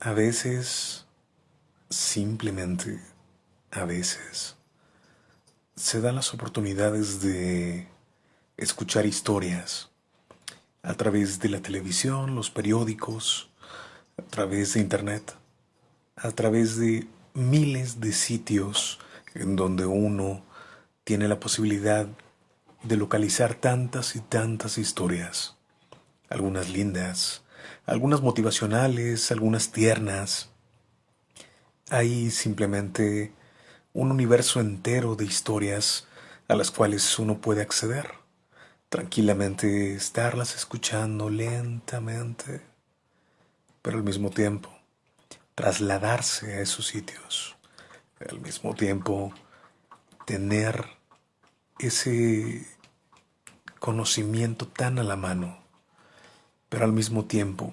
A veces, simplemente, a veces, se dan las oportunidades de escuchar historias a través de la televisión, los periódicos, a través de internet, a través de miles de sitios en donde uno tiene la posibilidad de localizar tantas y tantas historias, algunas lindas, algunas motivacionales, algunas tiernas. Hay simplemente un universo entero de historias a las cuales uno puede acceder, tranquilamente estarlas escuchando lentamente, pero al mismo tiempo trasladarse a esos sitios, al mismo tiempo tener ese conocimiento tan a la mano pero al mismo tiempo,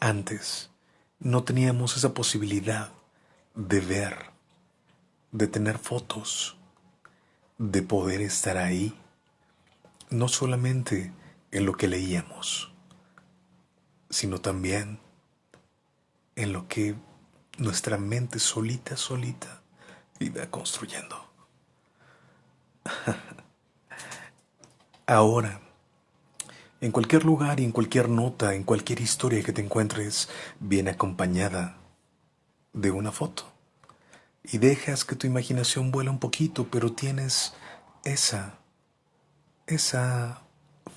antes no teníamos esa posibilidad de ver, de tener fotos, de poder estar ahí, no solamente en lo que leíamos, sino también en lo que nuestra mente solita, solita iba construyendo. Ahora, en cualquier lugar y en cualquier nota, en cualquier historia que te encuentres, viene acompañada de una foto. Y dejas que tu imaginación vuela un poquito, pero tienes esa, esa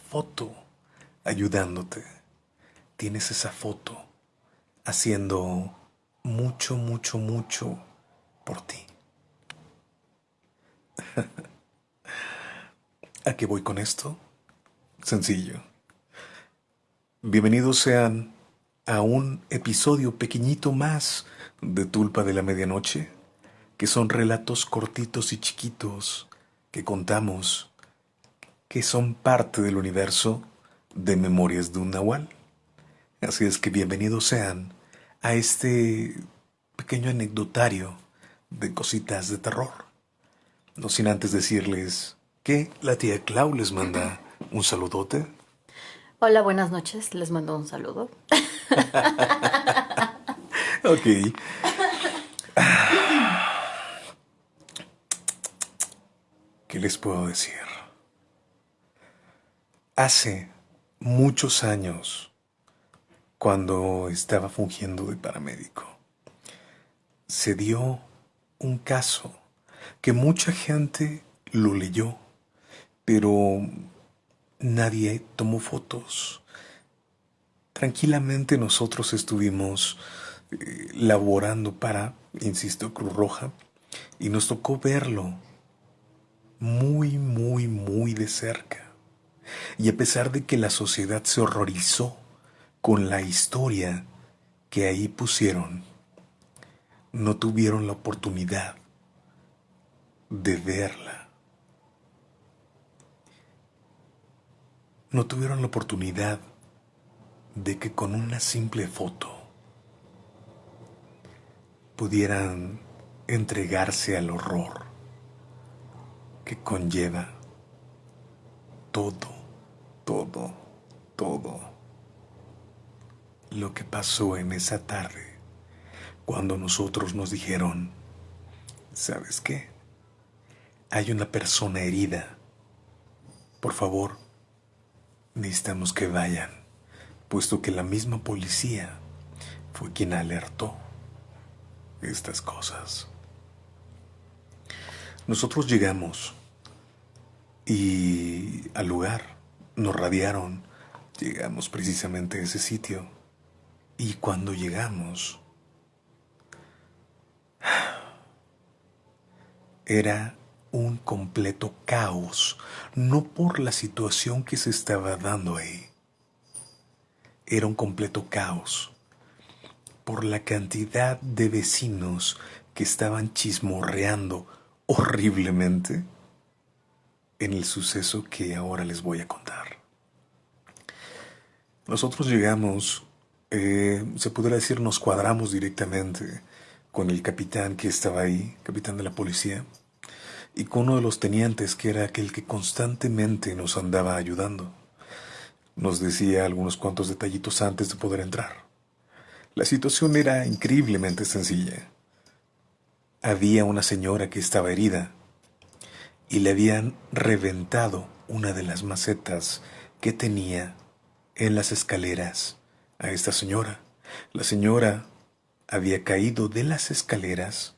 foto ayudándote. Tienes esa foto haciendo mucho, mucho, mucho por ti. ¿A qué voy con esto? Sencillo. Bienvenidos sean a un episodio pequeñito más de Tulpa de la Medianoche, que son relatos cortitos y chiquitos que contamos, que son parte del universo de Memorias de un Nahual. Así es que bienvenidos sean a este pequeño anecdotario de cositas de terror. No sin antes decirles que la tía Clau les manda un saludote Hola, buenas noches. Les mando un saludo. ok. ¿Qué les puedo decir? Hace muchos años, cuando estaba fungiendo de paramédico, se dio un caso que mucha gente lo leyó, pero nadie tomó fotos. Tranquilamente nosotros estuvimos eh, laborando para, insisto, Cruz Roja, y nos tocó verlo muy, muy, muy de cerca. Y a pesar de que la sociedad se horrorizó con la historia que ahí pusieron, no tuvieron la oportunidad de verla no tuvieron la oportunidad de que con una simple foto pudieran entregarse al horror que conlleva todo, todo, todo lo que pasó en esa tarde cuando nosotros nos dijeron, ¿sabes qué? Hay una persona herida. Por favor, necesitamos que vayan, puesto que la misma policía fue quien alertó estas cosas. Nosotros llegamos y al lugar nos radiaron, llegamos precisamente a ese sitio y cuando llegamos era un completo caos, no por la situación que se estaba dando ahí. Era un completo caos por la cantidad de vecinos que estaban chismorreando horriblemente en el suceso que ahora les voy a contar. Nosotros llegamos, eh, se pudiera decir, nos cuadramos directamente con el capitán que estaba ahí, capitán de la policía, y con uno de los tenientes que era aquel que constantemente nos andaba ayudando. Nos decía algunos cuantos detallitos antes de poder entrar. La situación era increíblemente sencilla. Había una señora que estaba herida y le habían reventado una de las macetas que tenía en las escaleras a esta señora. La señora había caído de las escaleras,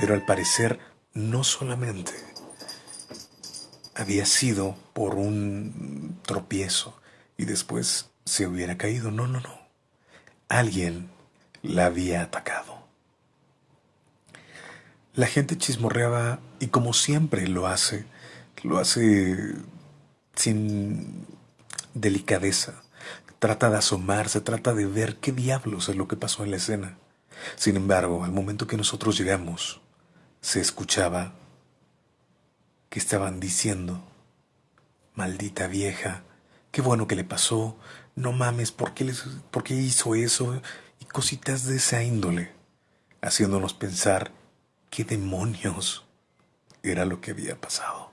pero al parecer no solamente había sido por un tropiezo y después se hubiera caído. No, no, no. Alguien la había atacado. La gente chismorreaba y como siempre lo hace, lo hace sin delicadeza. Trata de asomarse, trata de ver qué diablos es lo que pasó en la escena. Sin embargo, al momento que nosotros llegamos, se escuchaba que estaban diciendo, maldita vieja, qué bueno que le pasó, no mames, ¿por qué, les, ¿por qué hizo eso? Y cositas de esa índole, haciéndonos pensar qué demonios era lo que había pasado.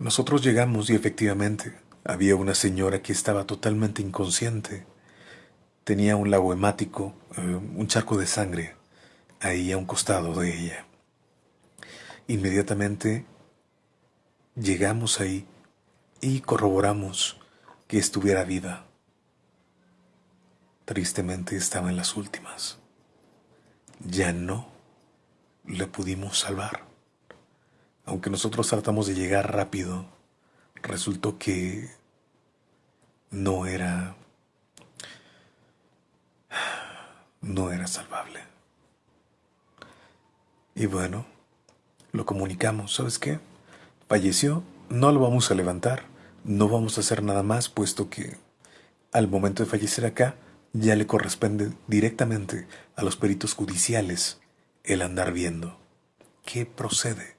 Nosotros llegamos y efectivamente había una señora que estaba totalmente inconsciente. Tenía un lago hemático, eh, un charco de sangre, ahí a un costado de ella. Inmediatamente llegamos ahí y corroboramos que estuviera viva. Tristemente estaba en las últimas. Ya no le pudimos salvar. Aunque nosotros tratamos de llegar rápido, resultó que no era no era salvable. Y bueno, lo comunicamos, ¿sabes qué? Falleció, no lo vamos a levantar, no vamos a hacer nada más, puesto que al momento de fallecer acá ya le corresponde directamente a los peritos judiciales el andar viendo qué procede.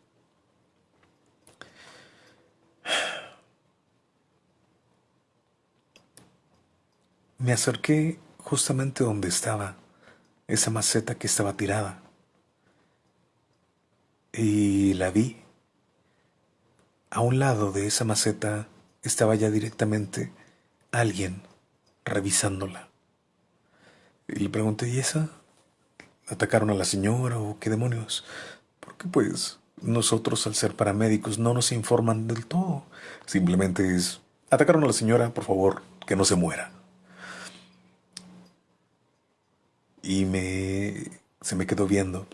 Me acerqué justamente donde estaba esa maceta que estaba tirada y la vi. A un lado de esa maceta estaba ya directamente alguien revisándola. Y le pregunté, ¿y esa? ¿Atacaron a la señora o qué demonios? Porque pues nosotros al ser paramédicos no nos informan del todo. Simplemente es, atacaron a la señora, por favor, que no se muera. Y me, se me quedó viendo.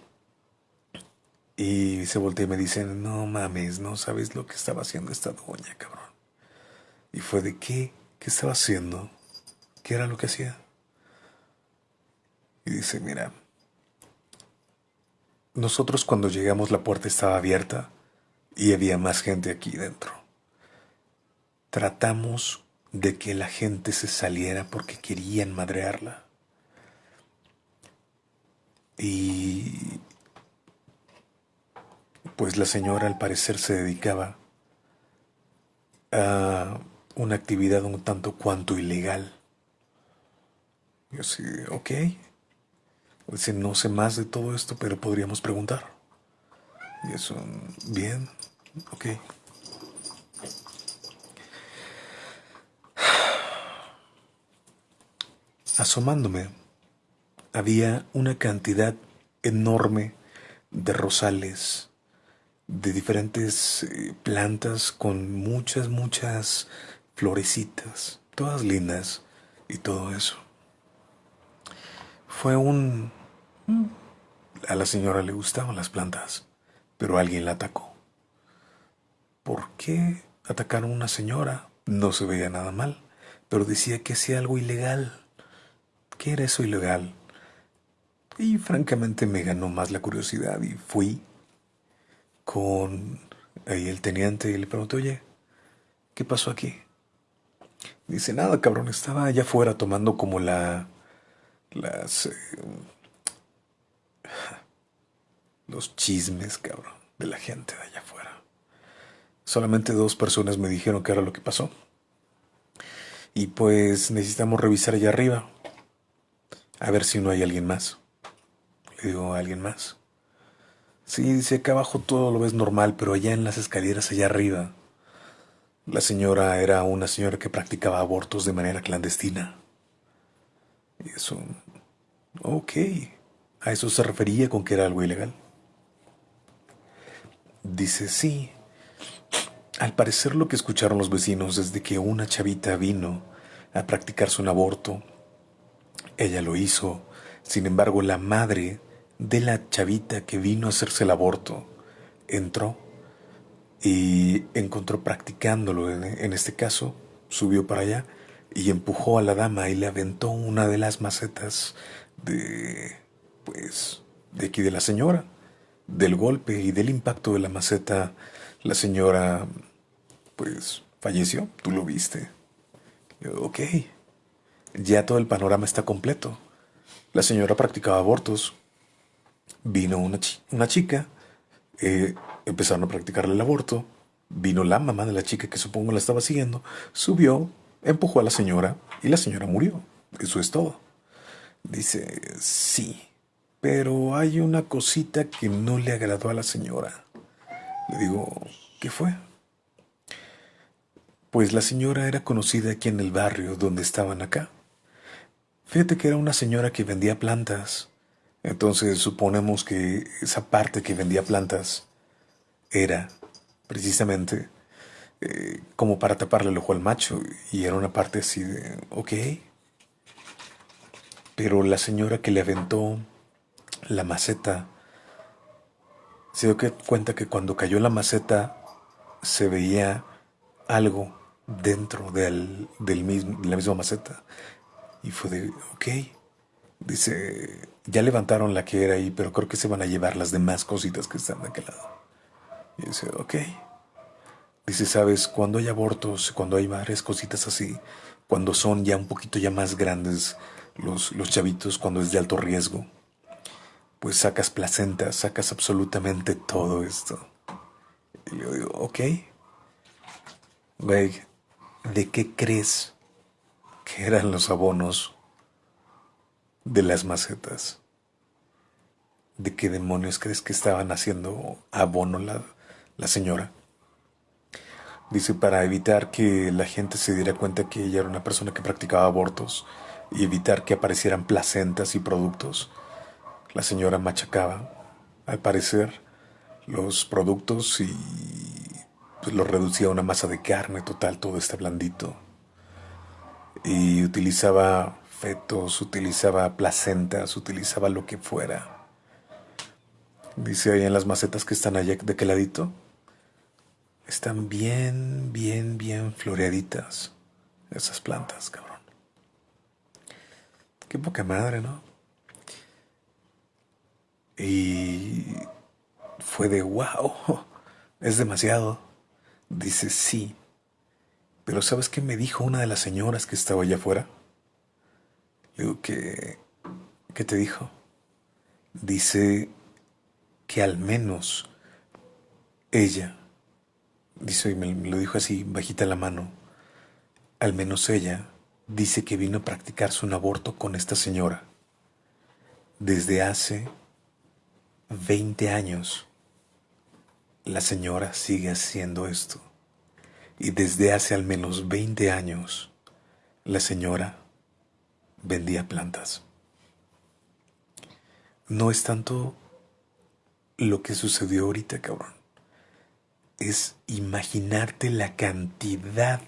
Y se voltea y me dice, no mames, no sabes lo que estaba haciendo esta doña, cabrón. Y fue de qué, qué estaba haciendo, qué era lo que hacía. Y dice, mira, nosotros cuando llegamos la puerta estaba abierta y había más gente aquí dentro. Tratamos de que la gente se saliera porque querían madrearla. Y pues la señora al parecer se dedicaba a una actividad un tanto cuanto ilegal. Yo sí, ok. Dice, no sé más de todo esto, pero podríamos preguntar. Y eso, bien, ok. Asomándome, había una cantidad enorme de rosales, de diferentes eh, plantas con muchas, muchas florecitas, todas lindas y todo eso. Fue un... A la señora le gustaban las plantas, pero alguien la atacó. ¿Por qué atacaron a una señora? No se veía nada mal, pero decía que hacía algo ilegal. ¿Qué era eso ilegal? Y francamente me ganó más la curiosidad y fui con ahí el teniente y le pregunté, oye, ¿qué pasó aquí? Dice, nada, cabrón, estaba allá afuera tomando como la... las... Eh, los chismes, cabrón, de la gente de allá afuera. Solamente dos personas me dijeron que era lo que pasó. Y pues necesitamos revisar allá arriba. A ver si no hay alguien más. Le digo, ¿alguien más? Sí, dice, acá abajo todo lo ves normal, pero allá en las escaleras, allá arriba, La señora era una señora que practicaba abortos de manera clandestina. Y eso... Ok. ¿A eso se refería con que era algo ilegal? Dice, sí. Al parecer lo que escucharon los vecinos es de que una chavita vino a practicarse un aborto. Ella lo hizo. Sin embargo, la madre de la chavita que vino a hacerse el aborto entró y encontró practicándolo. En, este caso, subió para allá y empujó a la dama y le aventó una de las macetas de, pues, de aquí de la señora. Del golpe y del impacto de la maceta, la señora, pues, falleció. Tú lo viste. ok. Ya todo el panorama está completo. La señora practicaba abortos. Vino una, una chica. Eh, empezaron a practicarle el aborto. Vino la mamá de la chica que supongo la estaba siguiendo. Subió, empujó a la señora y la señora murió. Eso es todo. Dice, sí, pero hay una cosita que no le agradó a la señora. Le digo, ¿qué fue? Pues la señora era conocida aquí en el barrio donde estaban acá. Fíjate que era una señora que vendía plantas. Entonces suponemos que esa parte que vendía plantas era precisamente eh, como para taparle el ojo al macho y era una parte así de, ok. Pero la señora que le aventó la maceta se dio cuenta que cuando cayó la maceta se veía algo dentro del, del mismo, de la misma maceta. Y fue de, ok. Dice, ya levantaron la que era ahí, pero creo que se van a llevar las demás cositas que están de aquel lado. Y dice, ok. Dice, sabes, cuando hay abortos, cuando hay varias cositas así, cuando son ya un poquito ya más grandes los, los chavitos, cuando es de alto riesgo, pues sacas placenta, sacas absolutamente todo esto. Y yo digo, ok. Güey, ¿de qué crees que eran los abonos de las macetas? ¿De qué demonios crees que estaban haciendo abono la, la señora. Dice, para evitar que la gente se diera cuenta que ella era una persona que practicaba abortos y evitar que aparecieran placentas y productos, la señora machacaba, al parecer, los productos y pues, los reducía a una masa de carne total, todo este blandito. Y utilizaba utilizaba placentas, utilizaba lo que fuera. Dice ahí en las macetas que están allá de aquel ladito, están bien, bien, bien floreaditas esas plantas, cabrón. Qué poca madre, ¿no? Y fue de wow, es demasiado. Dice sí. Pero ¿sabes qué me dijo una de las señoras que estaba allá afuera? Digo que... ¿Qué te dijo? Dice que al menos ella dice, y me lo dijo así, bajita la mano, al menos ella dice que vino a practicarse un aborto con esta señora desde hace 20 años. La señora sigue haciendo esto. Y desde hace al menos 20 años, la señora vendía plantas. No es tanto lo que sucedió ahorita, cabrón es imaginarte la cantidad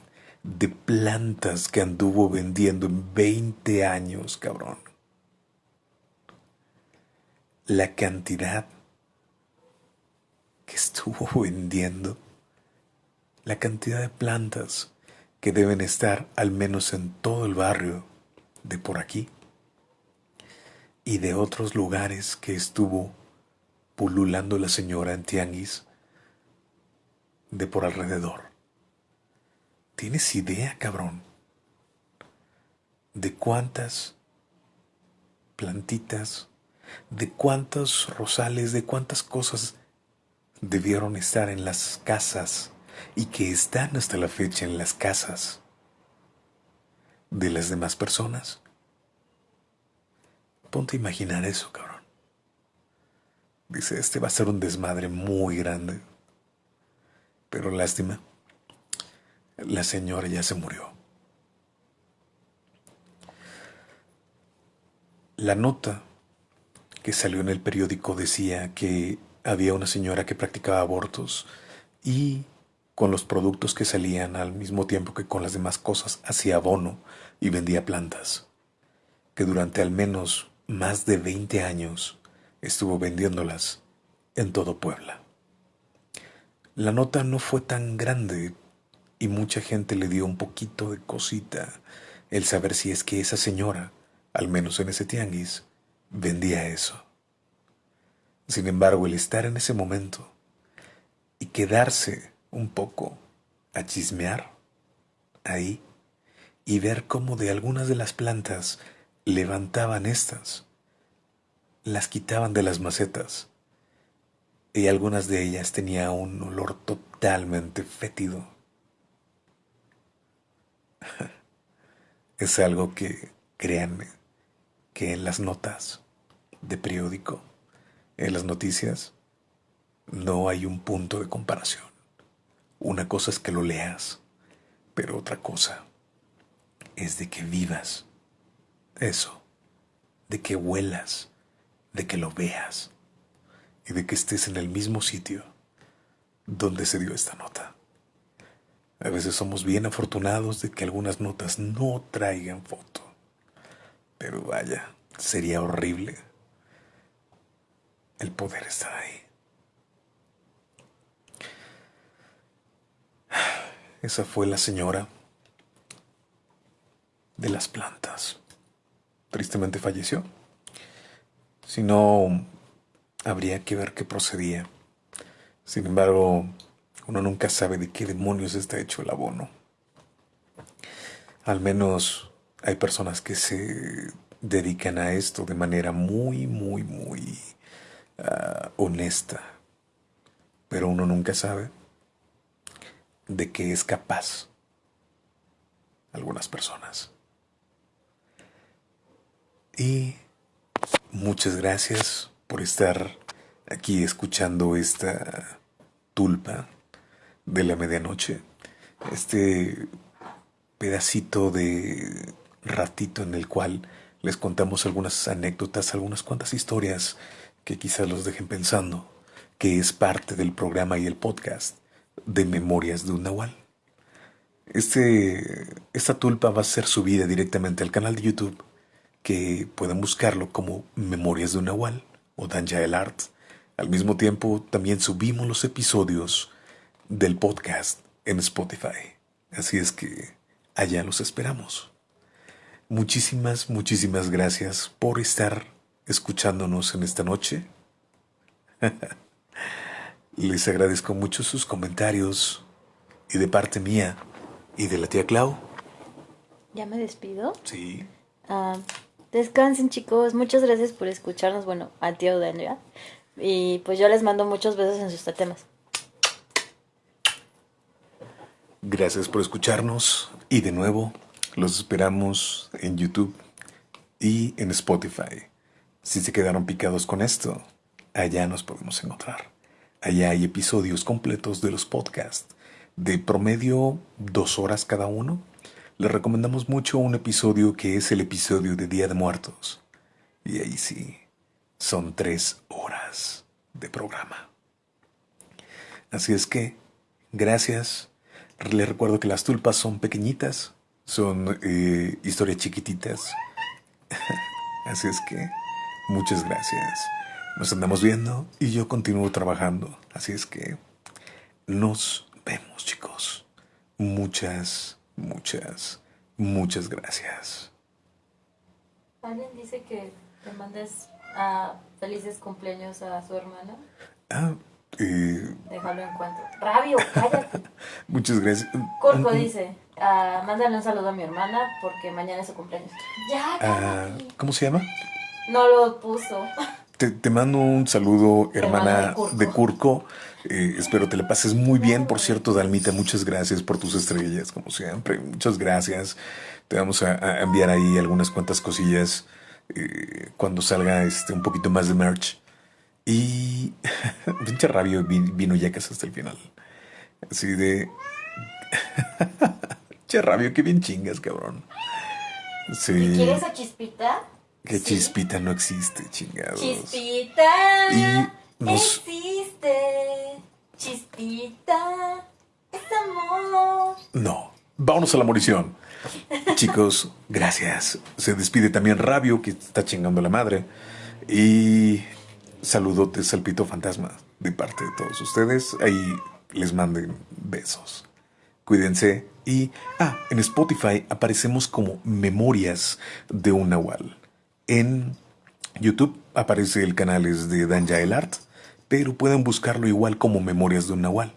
de plantas que anduvo vendiendo en 20 años, cabrón. La cantidad que estuvo vendiendo. La cantidad de plantas que deben estar al menos en todo el barrio de por aquí y de otros lugares que estuvo pululando la señora en tianguis de por alrededor. ¿Tienes idea, cabrón? De cuántas plantitas, de cuántos rosales, de cuántas cosas debieron estar en las casas y que están hasta la fecha en las casas de las demás personas. Ponte a imaginar eso, cabrón. Dice, este va a ser un desmadre muy grande pero lástima. la señora ya se murió. La nota que salió en el periódico decía que había una señora que practicaba abortos y con los productos que salían al mismo tiempo que con las demás cosas hacía abono y vendía plantas, que durante al menos más de 20 años estuvo vendiéndolas en todo Puebla. La nota no fue tan grande y mucha gente le dio un poquito de cosita el saber si es que esa señora al menos en ese tianguis, vendía eso. Sin embargo, el estar en ese momento y quedarse un poco a chismear ahí y ver cómo de algunas de las plantas levantaban estas, las quitaban de las macetas y algunas de ellas tenía un olor totalmente fétido. es algo que, créanme, que en las notas de periódico, en las noticias, no hay un punto de comparación. Una cosa es que lo leas, pero otra cosa es de que vivas eso, de que huelas, de que lo veas y de que estés en el mismo sitio donde se dio esta nota. A veces somos bien afortunados de que algunas notas no traigan foto. Pero vaya, sería horrible el poder estar ahí. Esa fue la señora de las plantas. Tristemente falleció. Si no, habría que ver qué procedía. Sin embargo, uno nunca sabe de qué demonios está hecho el abono. Al menos hay personas que se dedican a esto de manera muy, muy, muy ah, honesta. Pero uno nunca sabe de qué es capaz algunas personas. Y muchas gracias por estar aquí escuchando esta tulpa de la medianoche. Este pedacito de ratito en el cual les contamos algunas anécdotas, algunas cuantas historias que quizás los dejen pensando, que es parte del programa y el podcast de Memorias de un Nahual. Este, esta tulpa va a ser subida directamente al canal de YouTube, que pueden buscarlo como Memorias de un Nahual o Danja el Art. Al mismo tiempo, también subimos los episodios del podcast en Spotify. Así es que allá los esperamos. Muchísimas, muchísimas gracias por estar escuchándonos en esta noche. Les agradezco mucho sus comentarios y de parte mía y de la tía Clau. ¿Ya me despido? Sí. Ah, descansen chicos, muchas gracias por escucharnos, bueno, al tío Daniel. Y pues yo les mando muchos besos en sus temas. Gracias por escucharnos y de nuevo los esperamos en YouTube y en Spotify. Si se quedaron picados con esto, allá nos podemos encontrar. Allá hay episodios completos de los podcasts, de promedio dos horas cada uno. Les recomendamos mucho un episodio que es el episodio de Día de Muertos. Y ahí sí, son tres horas de programa. Así es que, gracias. Les recuerdo que las tulpas son pequeñitas, son eh, historias chiquititas. Así es que muchas gracias. Nos andamos viendo y yo continúo trabajando. Así es que nos vemos chicos. Muchas, muchas, muchas gracias. Alguien dice que te mandes a felices cumpleaños a su hermana. Ah, eh, Déjalo en cuanto. Rabio, cállate. muchas gracias. Corco dice, ah, mándale un saludo a mi hermana porque mañana es su cumpleaños. Ya, Ah. ¿Cómo se llama? No lo puso. Te, te mando un saludo, Hermana hermana de Curco. Eh, espero te la pases muy bien. Por cierto, Dalmita, muchas gracias por tus estrellas, como siempre. Muchas gracias. Te vamos a, a enviar ahí algunas cuantas cosillas eh, cuando salga este un poquito más de merch. Y pinche rabio vi- vino ya casi hasta el final. Así de che, Rabio, qué bien chingas, cabrón. Sí. ¿Quieres a Chispita? Que Sí. chispita no existe, chingados. Chispita. Y nos- Existe. Chispita. Es amor. No. Vámonos a la morición. Chicos, gracias. Se despide también Rabio, que está chingando a la madre. Y saludotes al pito fantasma de parte de todos ustedes. Ahí les manden besos. Cuídense. Y, ah, en Spotify aparecemos como Memorias de un Nahual. En YouTube aparece el canal es de Dan Yael Art, pero pueden buscarlo igual como Memorias de un Nahual.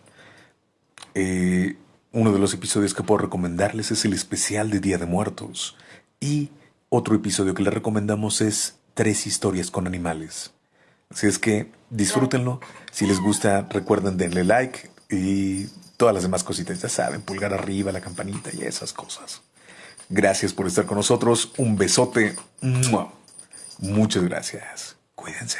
Eh, uno de los episodios que puedo recomendarles es el especial de Día de Muertos. Y otro episodio que les recomendamos es Tres historias con animales. Así es que disfrútenlo. Si les gusta, recuerden denle like y todas las demás cositas. Ya saben, pulgar arriba, la campanita y esas cosas. Gracias por estar con nosotros. Un besote. Muchas gracias. Cuídense.